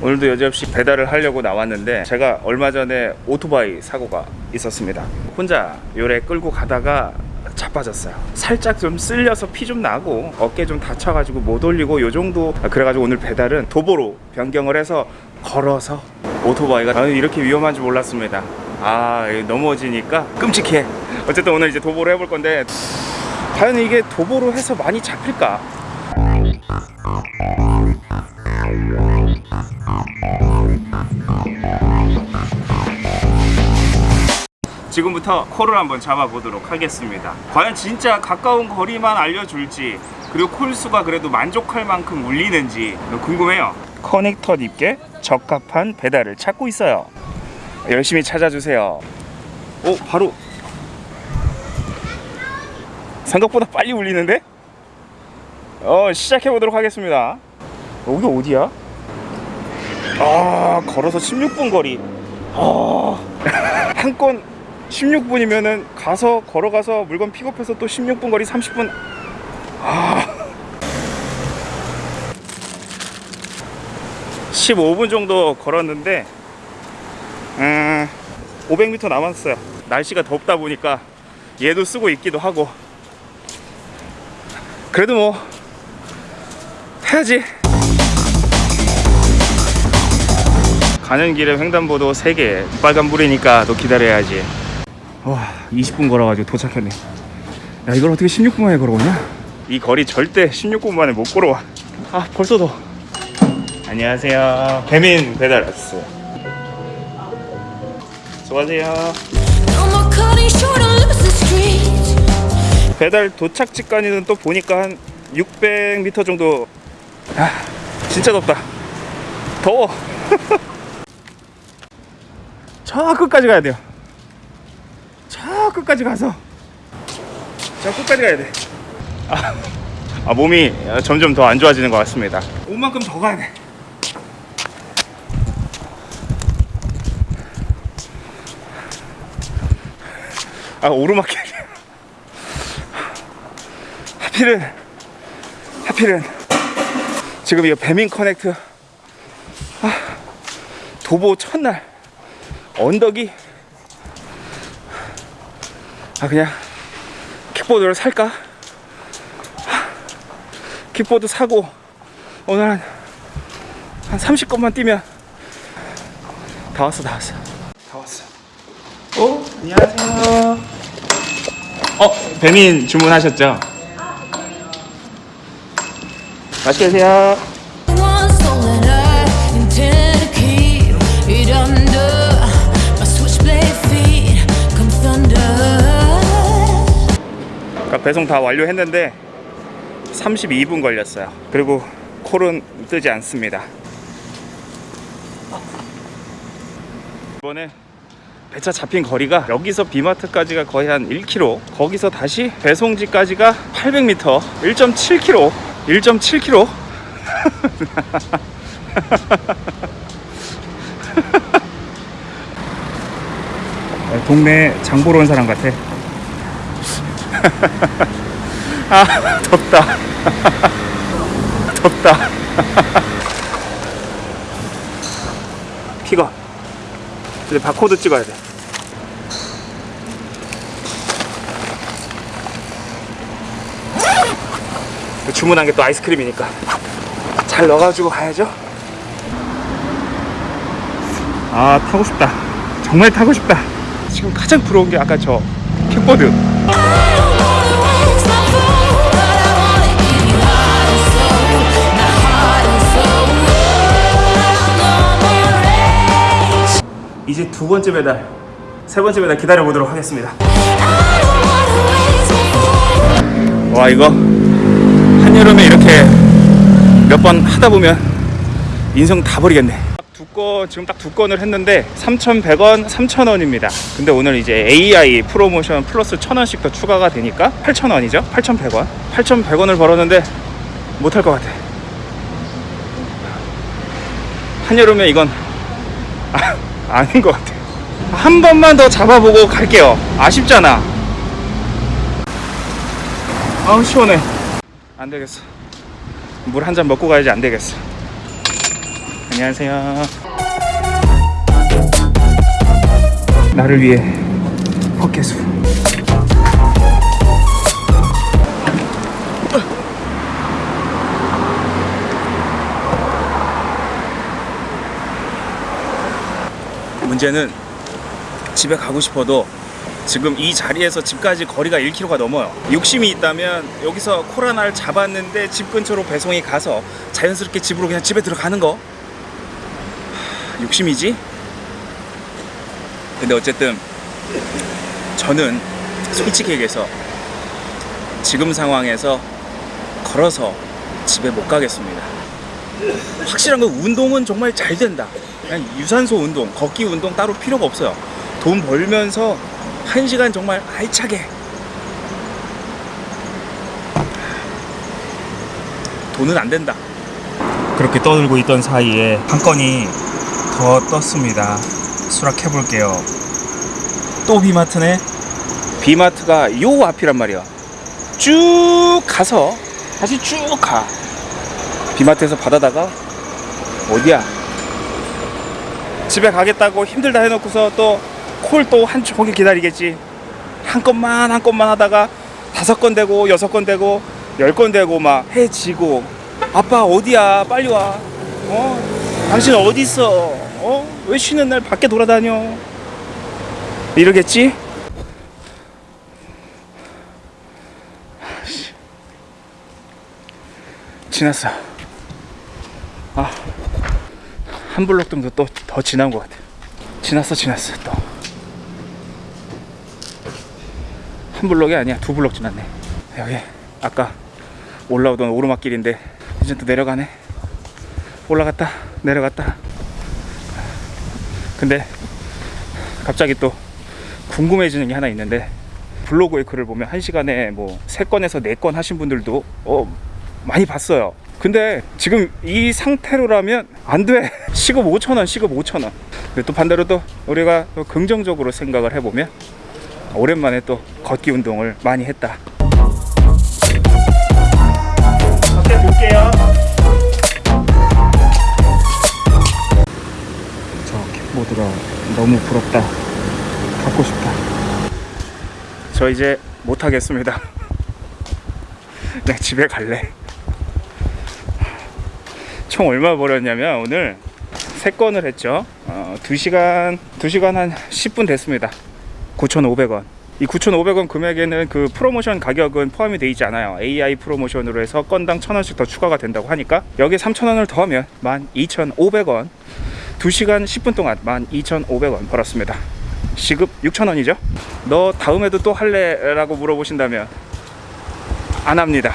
오늘도 여지없이 배달을 하려고 나왔는데 제가 얼마 전에 오토바이 사고가 있었습니다. 혼자 요래 끌고 가다가 자빠졌어요. 살짝 좀 쓸려서 피 좀 나고 어깨 좀 다쳐가지고 못 올리고 요 정도. 그래가지고 오늘 배달은 도보로 변경을 해서 걸어서 오토바이가 저는 이렇게 위험한 줄 몰랐습니다. 아 넘어지니까 끔찍해. 어쨌든 오늘 이제 도보로 해볼 건데 과연 이게 도보로 해서 많이 잡힐까 지금부터 콜을 한번 잡아보도록 하겠습니다. 과연 진짜 가까운 거리만 알려줄지 그리고 콜수가 그래도 만족할 만큼 울리는지 궁금해요. 커넥터 립게 적합한 배달을 찾고 있어요. 열심히 찾아주세요. 오 바로. 생각보다 빨리 울리는데? 어 시작해 보도록 하겠습니다 여기 어디야? 아 걸어서 16분 거리. 아, 한건 16분이면은 가서 걸어가서 물건 픽업해서 또 16분 거리 30분. 아. 15분 정도 걸었는데 음, 500m 남았어요. 날씨가 덥다 보니까 얘도 쓰고 있기도 하고. 그래도 뭐 해야지 가는 길에 횡단보도 3개 빨간불이니까 또 기다려야지. 와 20분 걸어가지고 도착했네. 야 이걸 어떻게 16분 만에 걸어오냐? 이 거리 절대 16분 만에 못 걸어와. 아 벌써 더. 안녕하세요. 배민 배달 왔어요 수고하세요. 배달 도착지까지는 또 보니까 한 600m 정도. 아 진짜 덥다. 더워 저 끝까지 가야 돼요. 저 끝까지 가서. 저 끝까지 가야 돼. 아, 아, 몸이 점점 더 안 좋아지는 것 같습니다. 온 만큼 더 가야 돼. 아 오르막길 하필은 하필은 지금 이거 배민 커넥트. 아, 도보 첫날 언덕이? 아 그냥 킥보드를 살까? 아, 킥보드 사고 오늘 한, 한 30건만 뛰면 다 왔어 다 왔어. 다 왔어. 어? 안녕하세요. 어 배민 주문하셨죠? 맛있게 드세요 배송 다 완료했는데 32분 걸렸어요. 그리고 콜은 뜨지 않습니다. 이번에 배차 잡힌 거리가 여기서 비마트까지가 거의 한 1km 거기서 다시 배송지까지가 800m 1.7km 1.7km 동네 장 보러 온 사람 같아 아 덥다. 덥다. 픽업 이제 바코드 찍어야 돼. 주문한 게 또 아이스크림이니까. 잘 넣어가지고 가야죠. 아 타고 싶다. 정말 타고 싶다. 지금 가장 부러운 게 아까 저 킥보드 이제 두 번째 배달 세 번째 배달 기다려 보도록 하겠습니다. 와 이거 한여름에 이렇게 몇 번 하다 보면 인생 다 버리겠네 두건 지금 딱 두 건을 했는데 3,100원, 3,000원입니다. 근데 오늘 이제 AI 프로모션 플러스 1,000원씩 더 추가가 되니까 8,000원이죠. 8,100원. 8,100원을 벌었는데 못할 것 같아. 한여름에 이건 아, 아닌 것 같아. 한 번만 더 잡아보고 갈게요. 아쉽잖아. 아우 시원해. 안 되겠어. 물 한 잔 먹고 가야지 안 되겠어. 안녕하세요. 나를 위해 헛개수. 문제는 집에 가고 싶어도 지금 이 자리에서 집까지 거리가 1km가 넘어요. 욕심이 있다면 여기서 코로나를 잡았는데 집 근처로 배송이 가서 자연스럽게 집으로 그냥 집에 들어가는 거. 하, 욕심이지? 근데 어쨌든 저는 솔직히 얘기해서 지금 상황에서 걸어서 집에 못 가겠습니다. 확실한 건 운동은 정말 잘 된다. 그냥 유산소 운동, 걷기 운동 따로 필요가 없어요. 돈 벌면서 한 시간 정말 알차게 돈은 안 된다. 그렇게 떠들고 있던 사이에 한 건이 더 떴습니다. 수락해 볼게요. 또 비마트네. 비마트가 요 앞이란 말이야. 쭉 가서 다시 쭉 가. 비마트에서 받아다가 어디야? 집에 가겠다고 힘들다 해놓고서 또 콜 또 한 종일 기다리겠지. 한 건만 한 건만 하다가 다섯 건 되고 여섯 건 되고 열 건 되고 막 해지고 아빠 어디야 빨리 와. 어? 당신 어디 있어? 어? 왜 쉬는 날 밖에 돌아다녀? 이러겠지? 아씨. 지났어. 아, 한 블록 정도 또 더 지난 것 같아. 지났어, 지났어, 또. 한 블록이 아니야, 두 블록 지났네. 여기 아까 올라오던 오르막길인데 이제 또 내려가네. 올라갔다, 내려갔다. 근데 갑자기 또 궁금해지는 게 하나 있는데 블로그의 글을 보면 한 시간에 뭐세 건에서 네건 하신 분들도 어 많이 봤어요. 근데 지금 이 상태로라면 안 돼. 시급 5천 원, 시급 5천 원. 근데 또 반대로 또 우리가 또 긍정적으로 생각을 해보면 오랜만에 또 걷기 운동을 많이 했다. 어때 볼게요. 저 킥보드가 너무 부럽다. 갖고 싶다. 저 이제 못 하겠습니다. 내 집에 갈래. 총 얼마 벌었냐면 오늘 세 건을 했죠. 어, 2시간 2시간 한 10분 됐습니다. 9,500원. 이 9,500원 금액에는 그 프로모션 가격은 포함이 되어 있지 않아요. AI 프로모션으로 해서 건당 1,000원씩 더 추가가 된다고 하니까 여기에 3,000원을 더하면 12,500원. 2시간 10분 동안 12,500원 벌었습니다. 시급 6,000원이죠. 너 다음에도 또 할래 라고 물어보신다면 안 합니다.